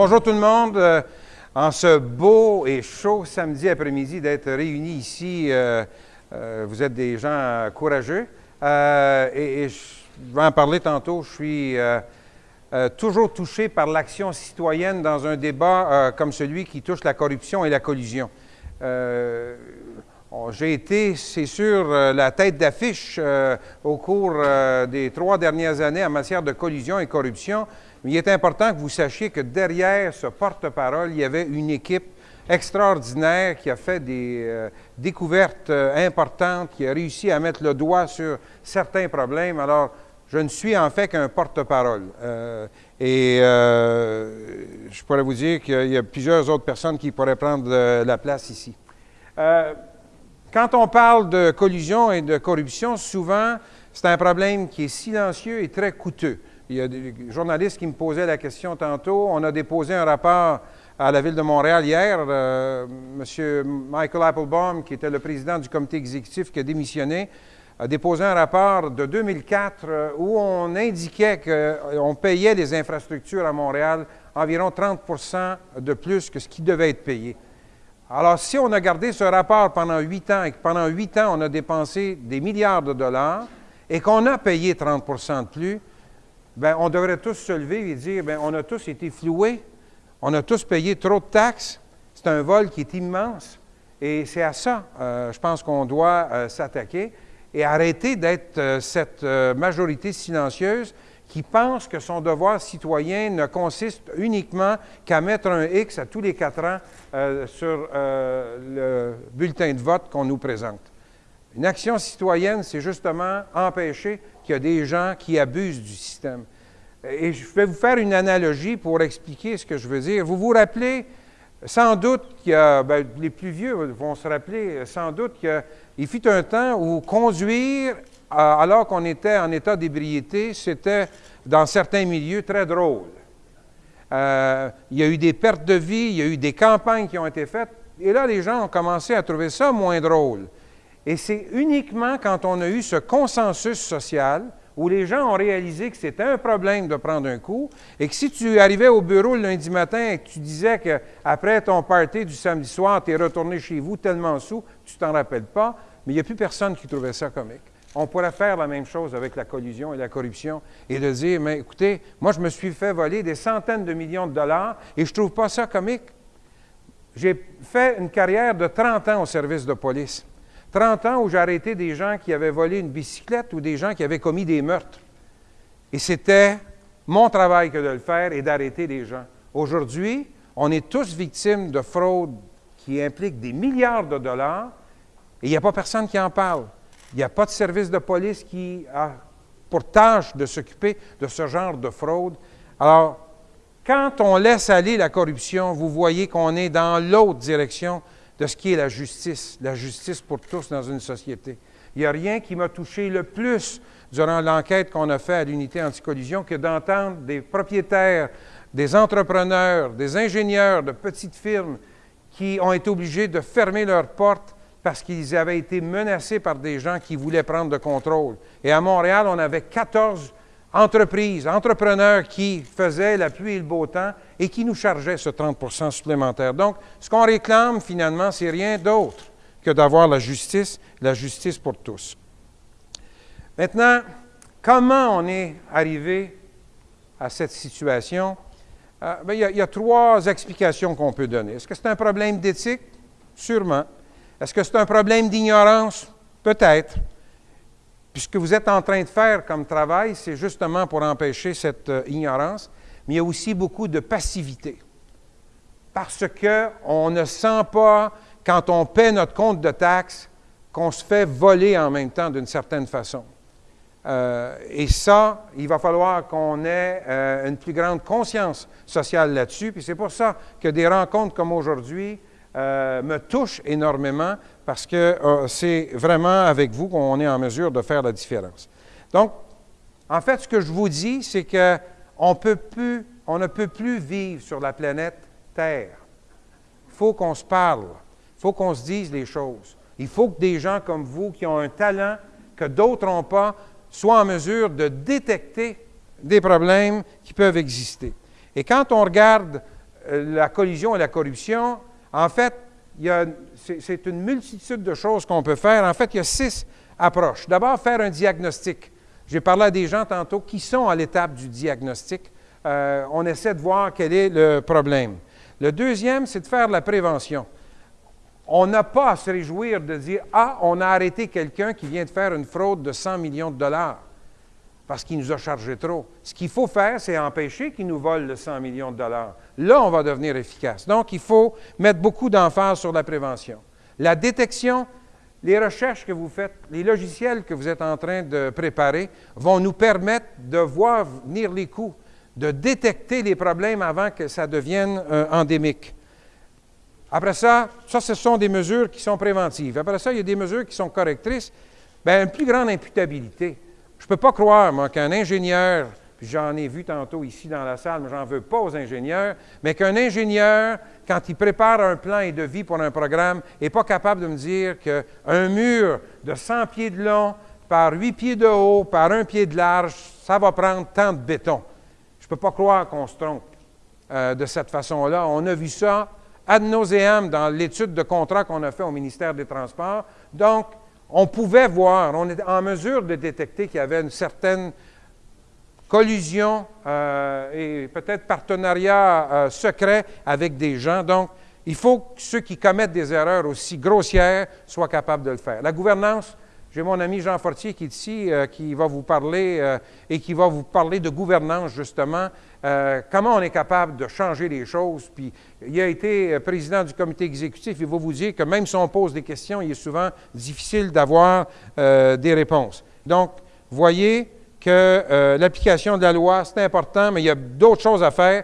bonjour tout le monde. Euh, en ce beau et chaud samedi après-midi d'être réunis ici, euh, euh, vous êtes des gens courageux. Et, je vais en parler tantôt. Je suis toujours touché par l'action citoyenne dans un débat comme celui qui touche la corruption et la collusion. J'ai été, c'est sûr, la tête d'affiche au cours des trois dernières années en matière de collusion et corruption. Mais il est important que vous sachiez que derrière ce porte-parole, il y avait une équipe extraordinaire qui a fait des euh, découvertes euh, importantes, qui a réussi à mettre le doigt sur certains problèmes. Alors, je ne suis en fait qu'un porte-parole. Euh, et je pourrais vous dire qu'il y a plusieurs autres personnes qui pourraient prendre la place ici. quand on parle de collusion et de corruption, souvent, c'est un problème qui est silencieux et très coûteux. Il y a des journalistes qui me posaient la question tantôt. On a déposé un rapport à la Ville de Montréal hier. Euh, M. Michael Applebaum, qui était le président du comité exécutif qui a démissionné, a déposé un rapport de 2004 euh, où on indiquait qu'on euh, payait les infrastructures à Montréal environ 30% de plus que ce qui devait être payé. Alors, si on a gardé ce rapport pendant huit ans et que pendant huit ans, on a dépensé des milliards de dollars et qu'on a payé 30% de plus, Bien, on devrait tous se lever et dire, bien, on a tous été floués, on a tous payé trop de taxes, c'est un vol qui est immense, et c'est à ça, euh, je pense qu'on doit euh, s'attaquer et arrêter d'être euh, cette majorité silencieuse qui pense que son devoir citoyen ne consiste uniquement qu'à mettre un X à tous les quatre ans sur le bulletin de vote qu'on nous présente. Une action citoyenne, c'est justement empêcher qu'il y a des gens qui abusent du système. Et je vais vous faire une analogie pour expliquer ce que je veux dire. Vous vous rappelez sans doute qu'il y a, ben, les plus vieux vont se rappeler sans doute qu'il fut un temps où conduire alors qu'on était en état d'ébriété, c'était dans certains milieux très drôle. Euh, il y a eu des pertes de vie, il y a eu des campagnes qui ont été faites, et là les gens ont commencé à trouver ça moins drôle. Et c'est uniquement quand on a eu ce consensus social où les gens ont réalisé que c'était un problème de prendre un coup et que si tu arrivais au bureau le lundi matin et que tu disais qu'après ton party du samedi soir, tu es retourné chez vous tellement sous, tu t'en rappelles pas, mais il n'y a plus personne qui trouvait ça comique. On pourrait faire la même chose avec la collusion et la corruption et de dire, mais écoutez, moi je me suis fait voler des centaines de millions de dollars et je ne trouve pas ça comique. J'ai fait une carrière de 30 ans au service de police. 30 ans où j'ai arrêté des gens qui avaient volé une bicyclette ou des gens qui avaient commis des meurtres. Et c'était mon travail que de le faire et d'arrêter des gens. Aujourd'hui, on est tous victimes de fraudes qui impliquent des milliards de dollars et il n'y a pas personne qui en parle. Il n'y a pas de service de police qui a pour tâche de s'occuper de ce genre de fraude. Alors, quand on laisse aller la corruption, vous voyez qu'on est dans l'autre direction de ce qui est la justice, la justice pour tous dans une société. Il n'y a rien qui m'a touché le plus durant l'enquête qu'on a faite à l'unité anticollision que d'entendre des propriétaires, des entrepreneurs, des ingénieurs de petites firmes qui ont été obligés de fermer leurs portes parce qu'ils avaient été menacés par des gens qui voulaient prendre le contrôle. Et à Montréal, on avait 14 entreprises, entrepreneurs qui faisaient la pluie et le beau temps et qui nous chargeaient ce 30% supplémentaire. Donc, ce qu'on réclame finalement, c'est rien d'autre que d'avoir la justice, la justice pour tous. Maintenant, comment on est arrivé à cette situation? Euh, ben, il, y a, trois explications qu'on peut donner. Est-ce que c'est un problème d'éthique? Sûrement. Est-ce que c'est un problème d'ignorance? Peut-être. Ce que vous êtes en train de faire comme travail, c'est justement pour empêcher cette euh, ignorance, mais il y a aussi beaucoup de passivité. Parce qu'on ne sent pas, quand on paie notre compte de taxes, qu'on se fait voler en même temps d'une certaine façon. Euh, et ça, il va falloir qu'on ait euh, une plus grande conscience sociale là-dessus. Puis c'est pour ça que des rencontres comme aujourd'hui me touchent énormément parce que euh, c'est vraiment avec vous qu'on est en mesure de faire la différence. Donc, en fait, ce que je vous dis, c'est qu'on on ne peut plus vivre sur la planète Terre. Il faut qu'on se parle. Il faut qu'on se dise les choses. Il faut que des gens comme vous, qui ont un talent que d'autres n'ont pas, soient en mesure de détecter des problèmes qui peuvent exister. Et quand on regarde euh, la collusion et la corruption, en fait, c'est une multitude de choses qu'on peut faire. En fait, il y a six approches. D'abord, faire un diagnostic. J'ai parlé à des gens tantôt qui sont à l'étape du diagnostic. Euh, on essaie de voir quel est le problème. Le deuxième, c'est de faire la prévention. On n'a pas à se réjouir de dire Ah, on a arrêté quelqu'un qui vient de faire une fraude de 100 millions de dollars parce qu'il nous a chargé trop. Ce qu'il faut faire, c'est empêcher qu'il nous vole le 100 millions de dollars. Là, on va devenir efficace. Donc, il faut mettre beaucoup d'emphase sur la prévention. La détection, les recherches que vous faites, les logiciels que vous êtes en train de préparer vont nous permettre de voir venir les coûts, de détecter les problèmes avant que ça devienne euh, endémique. Après ça, ça, ce sont des mesures qui sont préventives. Après ça, il y a des mesures qui sont correctrices. Bien, une plus grande imputabilité. Je ne peux pas croire, moi, qu'un ingénieur, puis j'en ai vu tantôt ici dans la salle, mais j'en veux pas aux ingénieurs, mais qu'un ingénieur, quand il prépare un plan et de vie pour un programme, n'est pas capable de me dire qu'un mur de 100 pieds de long par 8 pieds de haut, par un pied de large, ça va prendre tant de béton. Je ne peux pas croire qu'on se trompe euh, de cette façon-là. On a vu ça ad nauseam dans l'étude de contrat qu'on a fait au ministère des Transports. Donc, on pouvait voir, on était en mesure de détecter qu'il y avait une certaine collusion euh, et peut-être partenariat euh, secret avec des gens. Donc, il faut que ceux qui commettent des erreurs aussi grossières soient capables de le faire. La gouvernance, j'ai mon ami Jean Fortier qui est ici, euh, qui va vous parler et qui va vous parler de gouvernance, justement. Euh, comment on est capable de changer les choses? Puis il a été euh, président du comité exécutif. Il va vous dire que même si on pose des questions, il est souvent difficile d'avoir euh, des réponses. Donc, voyez que l'application de la loi, c'est important, mais il y a d'autres choses à faire.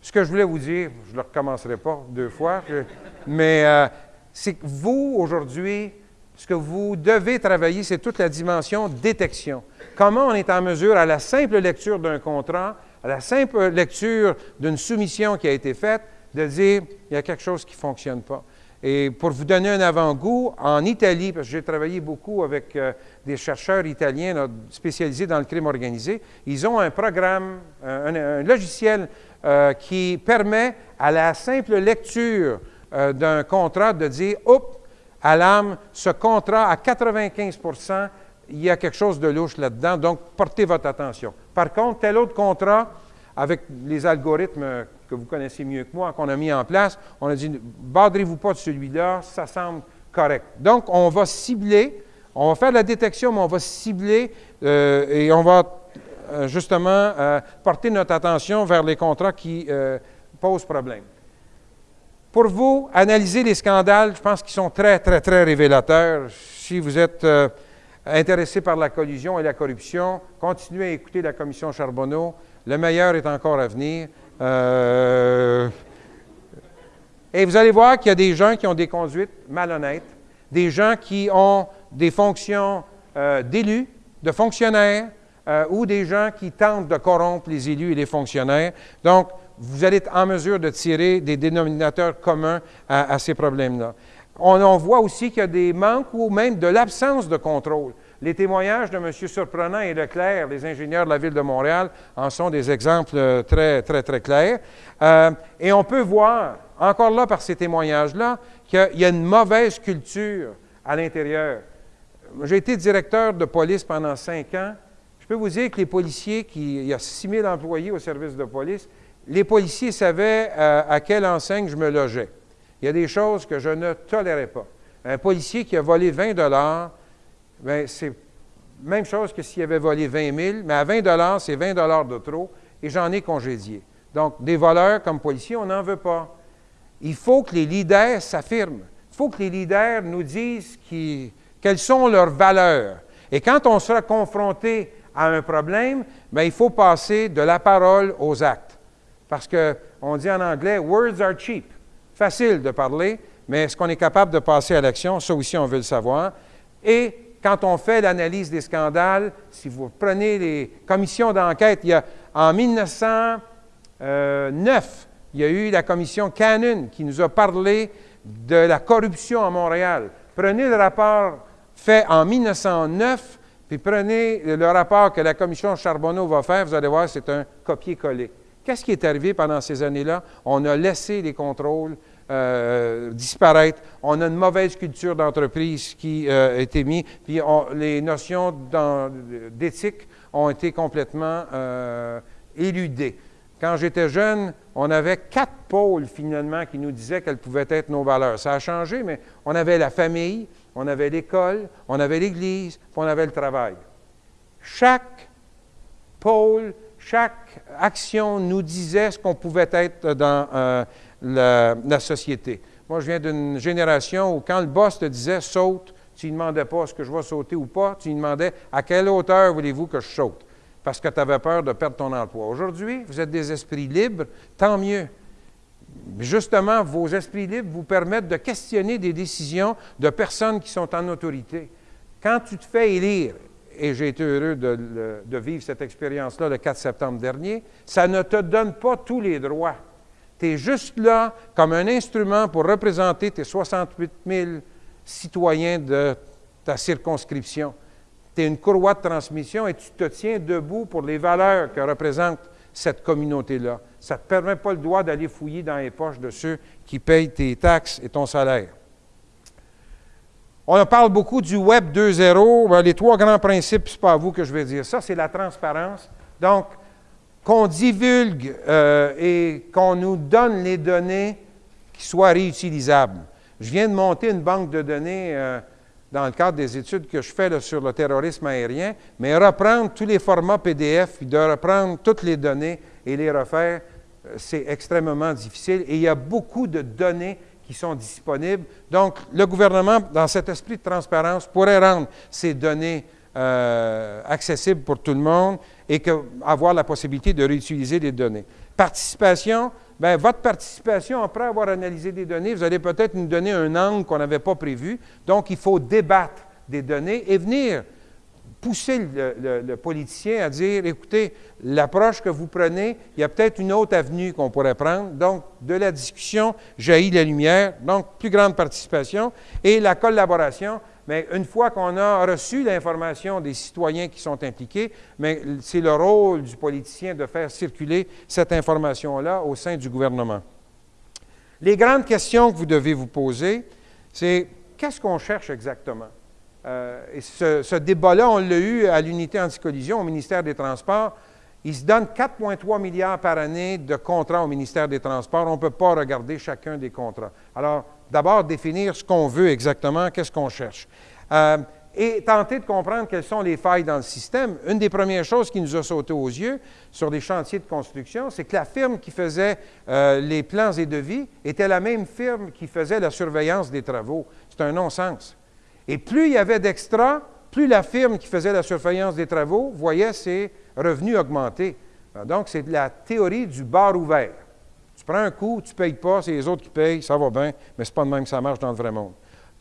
Ce que je voulais vous dire, je ne le recommencerai pas deux fois, mais c'est que vous, aujourd'hui, ce que vous devez travailler, c'est toute la dimension détection. Comment on est en mesure, à la simple lecture d'un contrat, à la simple lecture d'une soumission qui a été faite, de dire il y a quelque chose qui ne fonctionne pas. Et pour vous donner un avant-goût, en Italie, parce que j'ai travaillé beaucoup avec euh, des chercheurs italiens spécialisés dans le crime organisé, ils ont un programme, un, logiciel euh, qui permet à la simple lecture euh, d'un contrat de dire, oups, à l'âme, ce contrat à 95 il y a quelque chose de louche là-dedans, donc portez votre attention. Par contre, tel autre contrat, avec les algorithmes que vous connaissez mieux que moi, qu'on a mis en place, on a dit, badrez-vous pas de celui-là, ça semble correct. Donc, on va cibler, on va faire la détection, mais on va cibler euh, et on va euh, justement euh, porter notre attention vers les contrats qui posent problème. Pour vous, analyser les scandales, je pense qu'ils sont très, très, très révélateurs. Si vous êtes intéressé par la collusion et la corruption, continuez à écouter la commission Charbonneau. Le meilleur est encore à venir. Euh, et vous allez voir qu'il y a des gens qui ont des conduites malhonnêtes, des gens qui ont des fonctions euh, d'élus, de fonctionnaires, euh, ou des gens qui tentent de corrompre les élus et les fonctionnaires. Donc, vous allez être en mesure de tirer des dénominateurs communs à ces problèmes-là. On, voit aussi qu'il y a des manques ou même de l'absence de contrôle. Les témoignages de M. Surprenant et Leclerc, les ingénieurs de la Ville de Montréal, en sont des exemples euh, très, très, très clairs. Euh, et on peut voir, encore là par ces témoignages-là, qu'il y a une mauvaise culture à l'intérieur. J'ai été directeur de police pendant cinq ans. Je peux vous dire que les policiers, qui, il y a 6 000 employés au service de police, les policiers savaient euh, à quelle enseigne je me logeais. Il y a des choses que je ne tolérais pas. Un policier qui a volé 20 dollars, ben, c'est même chose que s'il avait volé 20 000, mais à 20 dollars, c'est 20 dollars de trop, et j'en ai congédié. Donc, des voleurs comme policiers, on n'en veut pas. Il faut que les leaders s'affirment. Il faut que les leaders nous disent quelles sont leurs valeurs. Et quand on sera confronté à un problème, bien, il faut passer de la parole aux actes. Parce qu'on dit en anglais, words are cheap. Facile de parler, mais est-ce qu'on est capable de passer à l'action? Ça aussi, on veut le savoir. Et quand on fait l'analyse des scandales, si vous prenez les commissions d'enquête, il y a, en 1909, il y a eu la commission Cannon qui nous a parlé de la corruption à Montréal. Prenez le rapport fait en 1909, puis prenez le rapport que la commission Charbonneau va faire, vous allez voir, c'est un copier-coller. Qu'est-ce qui est arrivé pendant ces années-là? On a laissé les contrôles euh, disparaître. On a une mauvaise culture d'entreprise qui euh, a été mise, puis les notions d'éthique ont été complètement euh, éludées. Quand j'étais jeune, on avait quatre pôles finalement qui nous disaient quelles pouvaient être nos valeurs. Ça a changé, mais on avait la famille, on avait l'école, on avait l'Église, puis on avait le travail. Chaque pôle, chaque action nous disait ce qu'on pouvait être dans la, société. Moi, je viens d'une génération où quand le boss te disait saute, tu ne demandais pas est-ce que je vais sauter ou pas, tu lui demandais à quelle hauteur voulez-vous que je saute, parce que tu avais peur de perdre ton emploi. Aujourd'hui, vous êtes des esprits libres, tant mieux. Justement, vos esprits libres vous permettent de questionner des décisions de personnes qui sont en autorité. Quand tu te fais élire, et j'ai été heureux de vivre cette expérience-là le 4 septembre dernier, ça ne te donne pas tous les droits. Tu es juste là comme un instrument pour représenter tes 68 000 citoyens de ta circonscription. Tu es une courroie de transmission et tu te tiens debout pour les valeurs que représente cette communauté-là. Ça ne te permet pas le droit d'aller fouiller dans les poches de ceux qui payent tes taxes et ton salaire. On parle beaucoup du Web 2.0. Ben, les trois grands principes, ce n'est pas à vous que je vais dire ça, c'est la transparence. Donc, qu'on divulgue euh, et qu'on nous donne les données qui soient réutilisables. Je viens de monter une banque de données euh, dans le cadre des études que je fais sur le terrorisme aérien, mais reprendre tous les formats PDF, de reprendre toutes les données et les refaire, euh, c'est extrêmement difficile. Et il y a beaucoup de données qui sont disponibles. Donc, le gouvernement, dans cet esprit de transparence, pourrait rendre ces données euh, accessible pour tout le monde et que, avoir la possibilité de réutiliser les données. Participation, bien, votre participation, après avoir analysé des données, vous allez peut-être nous donner un angle qu'on n'avait pas prévu. Donc, il faut débattre des données et venir pousser le, le politicien à dire, écoutez, l'approche que vous prenez, il y a peut-être une autre avenue qu'on pourrait prendre. Donc, de la discussion jaillit la lumière, donc plus grande participation et la collaboration mais une fois qu'on a reçu l'information des citoyens qui sont impliqués, c'est le rôle du politicien de faire circuler cette information-là au sein du gouvernement. Les grandes questions que vous devez vous poser, c'est qu'est-ce qu'on cherche exactement? Euh, et ce, ce débat-là, on l'a eu à l'unité anticollision au ministère des Transports. Il se donne 4,3 milliards par année de contrats au ministère des Transports. On ne peut pas regarder chacun des contrats. Alors, d'abord définir ce qu'on veut exactement, qu'est-ce qu'on cherche. Euh, et tenter de comprendre quelles sont les failles dans le système. Une des premières choses qui nous a sauté aux yeux sur des chantiers de construction, c'est que la firme qui faisait euh, les plans et devis était la même firme qui faisait la surveillance des travaux. C'est un non-sens. Et plus il y avait d'extra, plus la firme qui faisait la surveillance des travaux voyait ses revenus augmenter. Donc, c'est la théorie du bar ouvert. Tu prends un coup, tu ne payes pas, c'est les autres qui payent, ça va bien, mais ce n'est pas de même que ça marche dans le vrai monde.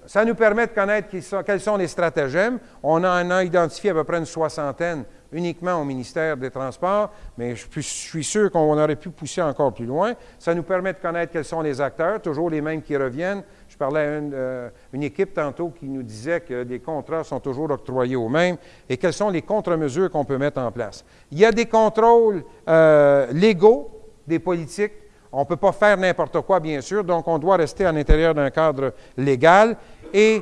Ça nous permet de connaître quels sont les stratagèmes. On en a identifié à peu près une soixantaine uniquement au ministère des Transports, mais je, suis sûr qu'on aurait pu pousser encore plus loin. Ça nous permet de connaître quels sont les acteurs, toujours les mêmes qui reviennent. Je parlais à une, euh, équipe tantôt qui nous disait que les contrats sont toujours octroyés aux mêmes et quelles sont les contre-mesures qu'on peut mettre en place. Il y a des contrôles euh, légaux des politiques on ne peut pas faire n'importe quoi, bien sûr, donc on doit rester à l'intérieur d'un cadre légal. Et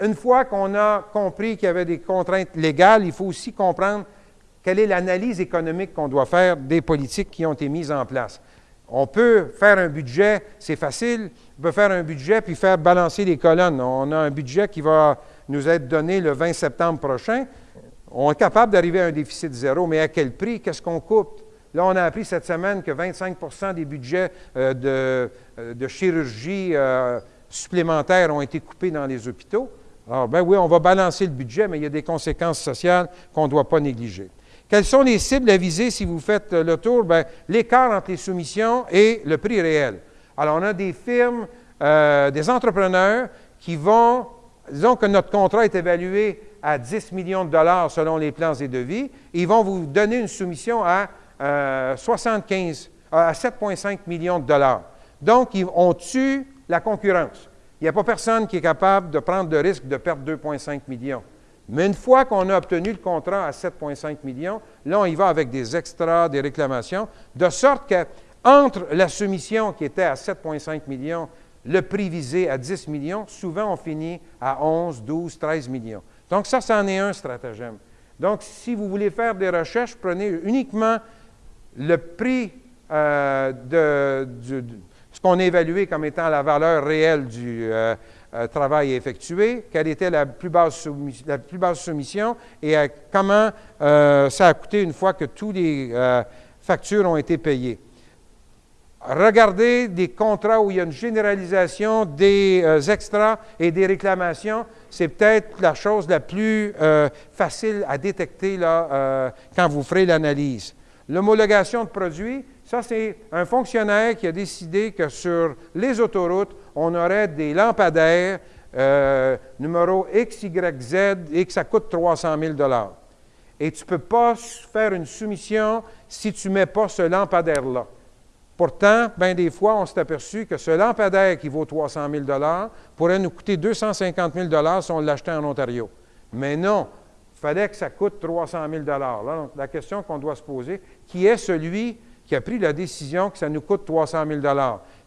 une fois qu'on a compris qu'il y avait des contraintes légales, il faut aussi comprendre quelle est l'analyse économique qu'on doit faire des politiques qui ont été mises en place. On peut faire un budget, c'est facile, on peut faire un budget puis faire balancer les colonnes. On a un budget qui va nous être donné le 20 septembre prochain. On est capable d'arriver à un déficit zéro, mais à quel prix? Qu'est-ce qu'on coupe? Là, on a appris cette semaine que 25% des budgets euh, euh, de, chirurgie euh, supplémentaires ont été coupés dans les hôpitaux. Alors, ben oui, on va balancer le budget, mais il y a des conséquences sociales qu'on ne doit pas négliger. Quelles sont les cibles à viser si vous faites le tour? Bien, l'écart entre les soumissions et le prix réel. Alors, on a des firmes, des entrepreneurs qui vont, disons que notre contrat est évalué à 10 millions de dollars selon les plans et devis, ils vont vous donner une soumission à 75 euh, à 7,5 millions de dollars. Donc, on tue la concurrence. Il n'y a pas personne qui est capable de prendre le risque de perdre 2,5 millions. Mais une fois qu'on a obtenu le contrat à 7,5 millions, là, on y va avec des extras, des réclamations, de sorte que entre la soumission qui était à 7,5 millions, le prix visé à 10 millions, souvent on finit à 11, 12, 13 millions. Donc ça, c'en est un stratagème. Donc, si vous voulez faire des recherches, prenez uniquement le prix euh, de, ce qu'on a évalué comme étant la valeur réelle du euh, euh, travail effectué, quelle était la plus basse, la plus basse soumission et comment ça a coûté une fois que toutes les factures ont été payées. Regardez des contrats où il y a une généralisation des extras et des réclamations. C'est peut-être la chose la plus facile à détecter là, quand vous ferez l'analyse. L'homologation de produits, ça, c'est un fonctionnaire qui a décidé que sur les autoroutes, on aurait des lampadaires euh, numéro X, Y, Z et que ça coûte 300 000 Et tu ne peux pas faire une soumission si tu ne mets pas ce lampadaire-là. Pourtant, bien des fois, on s'est aperçu que ce lampadaire qui vaut 300 000 pourrait nous coûter 250 000 si on l'achetait en Ontario. Mais non, fallait que ça coûte 300 000 Là, donc, la question qu'on doit se poser, qui est celui qui a pris la décision que ça nous coûte 300 000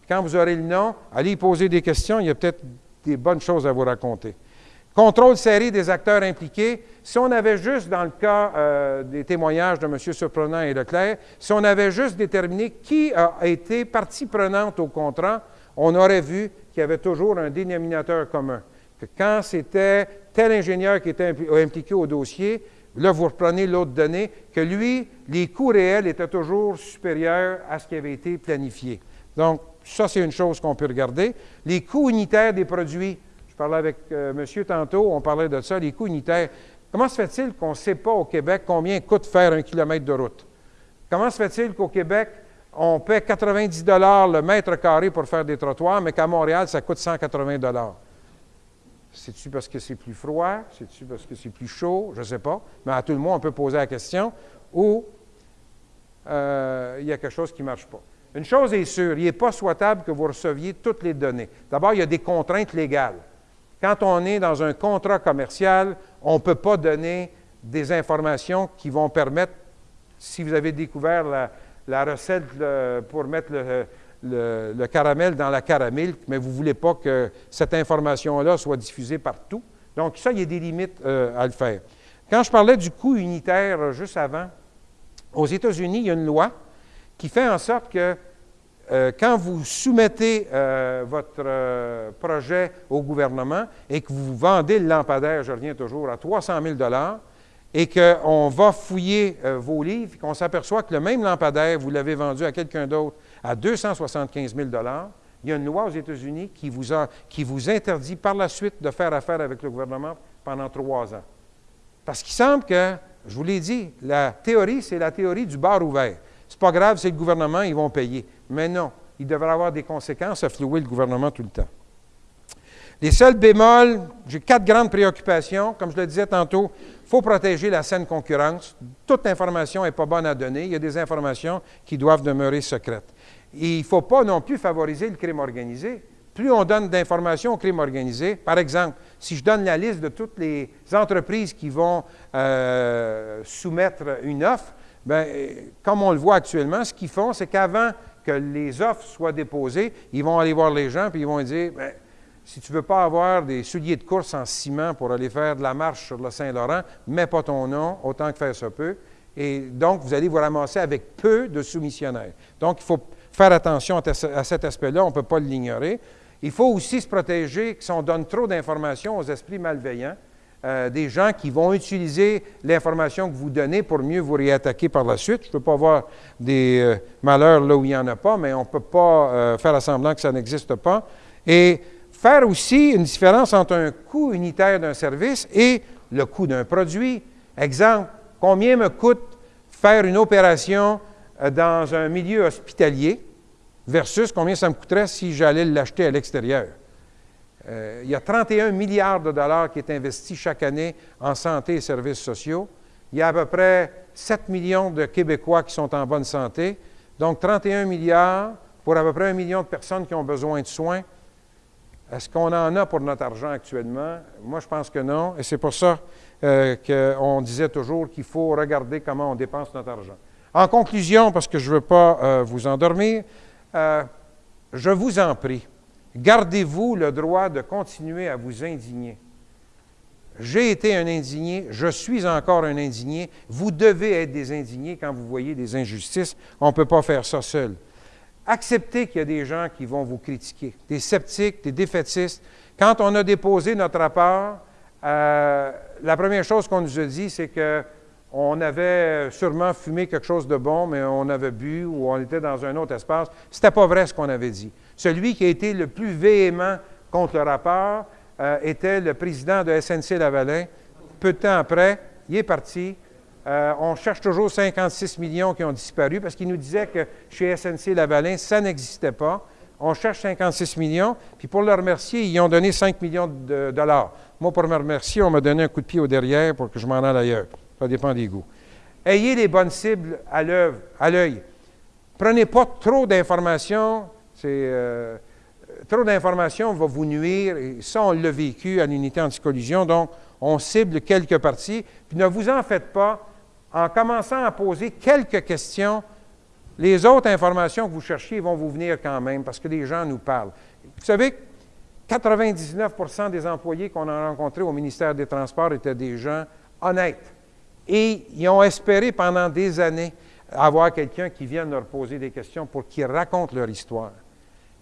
Quand vous aurez le nom, allez poser des questions, il y a peut-être des bonnes choses à vous raconter. Contrôle série des acteurs impliqués. Si on avait juste, dans le cas euh, des témoignages de M. Surprenant et Leclerc, si on avait juste déterminé qui a été partie prenante au contrat, on aurait vu qu'il y avait toujours un dénominateur commun. Que quand c'était tel ingénieur qui était impliqué au dossier, Là, vous reprenez l'autre donnée, que lui, les coûts réels étaient toujours supérieurs à ce qui avait été planifié. Donc, ça, c'est une chose qu'on peut regarder. Les coûts unitaires des produits. Je parlais avec euh, monsieur tantôt, on parlait de ça, les coûts unitaires. Comment se fait-il qu'on ne sait pas au Québec combien coûte faire un kilomètre de route? Comment se fait-il qu'au Québec, on paie 90 le mètre carré pour faire des trottoirs, mais qu'à Montréal, ça coûte 180 c'est-tu parce que c'est plus froid? C'est-tu parce que c'est plus chaud? Je ne sais pas. Mais à tout le monde, on peut poser la question. Ou euh, il y a quelque chose qui ne marche pas. Une chose est sûre, il n'est pas souhaitable que vous receviez toutes les données. D'abord, il y a des contraintes légales. Quand on est dans un contrat commercial, on ne peut pas donner des informations qui vont permettre, si vous avez découvert la, recette pour mettre le, le, caramel dans la caramel, mais vous ne voulez pas que cette information-là soit diffusée partout. Donc, ça, il y a des limites euh, à le faire. Quand je parlais du coût unitaire euh, juste avant, aux États-Unis, il y a une loi qui fait en sorte que euh, quand vous soumettez votre projet au gouvernement et que vous vendez le lampadaire, je reviens toujours, à 300 000 et qu'on va fouiller vos livres, qu'on s'aperçoit que le même lampadaire, vous l'avez vendu à quelqu'un d'autre à 275 000 il y a une loi aux États-Unis qui vous, qui vous interdit par la suite de faire affaire avec le gouvernement pendant trois ans. Parce qu'il semble que, je vous l'ai dit, la théorie, c'est la théorie du bar ouvert. C'est pas grave, c'est le gouvernement, ils vont payer. Mais non, il devrait avoir des conséquences à flouer le gouvernement tout le temps. Les seuls bémols, j'ai quatre grandes préoccupations. Comme je le disais tantôt, il faut protéger la saine concurrence. Toute information n'est pas bonne à donner. Il y a des informations qui doivent demeurer secrètes il ne faut pas non plus favoriser le crime organisé. Plus on donne d'informations au crime organisé, par exemple, si je donne la liste de toutes les entreprises qui vont euh, soumettre une offre, bien, comme on le voit actuellement, ce qu'ils font, c'est qu'avant que les offres soient déposées, ils vont aller voir les gens et ils vont dire bien, si tu ne veux pas avoir des souliers de course en ciment pour aller faire de la marche sur le Saint-Laurent, mets pas ton nom, autant que faire se peut. Et donc, vous allez vous ramasser avec peu de soumissionnaires. Donc, il faut faire attention à cet aspect-là, on ne peut pas l'ignorer. Il faut aussi se protéger si on donne trop d'informations aux esprits malveillants, euh, des gens qui vont utiliser l'information que vous donnez pour mieux vous réattaquer par la suite. Je ne peux pas voir des euh, malheurs là où il n'y en a pas, mais on ne peut pas euh, faire semblant que ça n'existe pas. Et faire aussi une différence entre un coût unitaire d'un service et le coût d'un produit. Exemple, combien me coûte faire une opération dans un milieu hospitalier versus combien ça me coûterait si j'allais l'acheter à l'extérieur? Euh, il y a 31 milliards de dollars qui est investi chaque année en santé et services sociaux. Il y a à peu près 7 millions de Québécois qui sont en bonne santé. Donc 31 milliards pour à peu près un million de personnes qui ont besoin de soins. Est-ce qu'on en a pour notre argent actuellement? Moi, je pense que non. Et c'est pour ça euh, qu'on disait toujours qu'il faut regarder comment on dépense notre argent. En conclusion, parce que je ne veux pas euh, vous endormir, euh, je vous en prie, gardez-vous le droit de continuer à vous indigner. J'ai été un indigné, je suis encore un indigné. Vous devez être des indignés quand vous voyez des injustices. On ne peut pas faire ça seul. Acceptez qu'il y a des gens qui vont vous critiquer, des sceptiques, des défaitistes. Quand on a déposé notre rapport, euh, la première chose qu'on nous a dit, c'est qu'on avait sûrement fumé quelque chose de bon, mais on avait bu ou on était dans un autre espace. Ce n'était pas vrai ce qu'on avait dit. Celui qui a été le plus véhément contre le rapport, euh, était le président de SNC Lavalin. Peu de temps après, il est parti. Euh, on cherche toujours 56 millions qui ont disparu parce qu'il nous disait que chez SNC Lavalin, ça n'existait pas. On cherche 56 millions, puis pour le remercier, ils ont donné 5 millions de dollars. Moi, pour me remercier, on m'a donné un coup de pied au derrière pour que je m'en aille ailleurs. Ça dépend des goûts. Ayez les bonnes cibles à l'œil. Prenez pas trop d'informations. Euh, trop d'informations va vous nuire, et ça, on l'a vécu à l'unité anticollision, donc on cible quelques parties. Puis ne vous en faites pas, en commençant à poser quelques questions, les autres informations que vous cherchiez vont vous venir quand même, parce que les gens nous parlent. Vous savez, 99% des employés qu'on a rencontrés au ministère des Transports étaient des gens honnêtes. Et ils ont espéré pendant des années avoir quelqu'un qui vienne leur poser des questions pour qu'ils racontent leur histoire.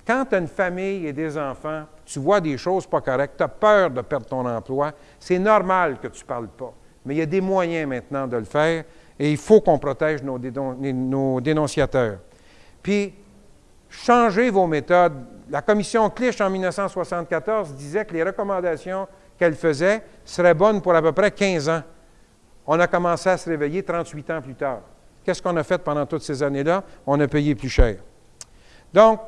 Quand tu as une famille et des enfants, tu vois des choses pas correctes, tu as peur de perdre ton emploi, c'est normal que tu ne parles pas. Mais il y a des moyens maintenant de le faire et il faut qu'on protège nos, dénonciateurs. Puis, changez vos méthodes. La commission Clich en 1974 disait que les recommandations qu'elle faisait seraient bonnes pour à peu près 15 ans. On a commencé à se réveiller 38 ans plus tard. Qu'est-ce qu'on a fait pendant toutes ces années-là? On a payé plus cher. Donc,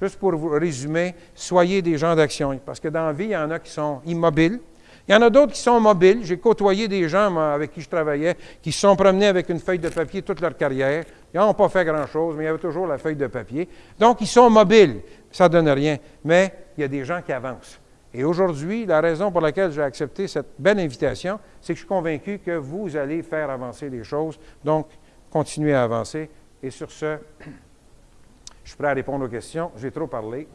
Juste pour vous résumer, soyez des gens d'action. Parce que dans la vie, il y en a qui sont immobiles. Il y en a d'autres qui sont mobiles. J'ai côtoyé des gens avec qui je travaillais qui se sont promenés avec une feuille de papier toute leur carrière. Ils n'ont pas fait grand-chose, mais il y avait toujours la feuille de papier. Donc, ils sont mobiles. Ça ne donne rien. Mais il y a des gens qui avancent. Et aujourd'hui, la raison pour laquelle j'ai accepté cette belle invitation, c'est que je suis convaincu que vous allez faire avancer les choses. Donc, continuez à avancer. Et sur ce, je suis prêt à répondre aux questions. J'ai trop parlé.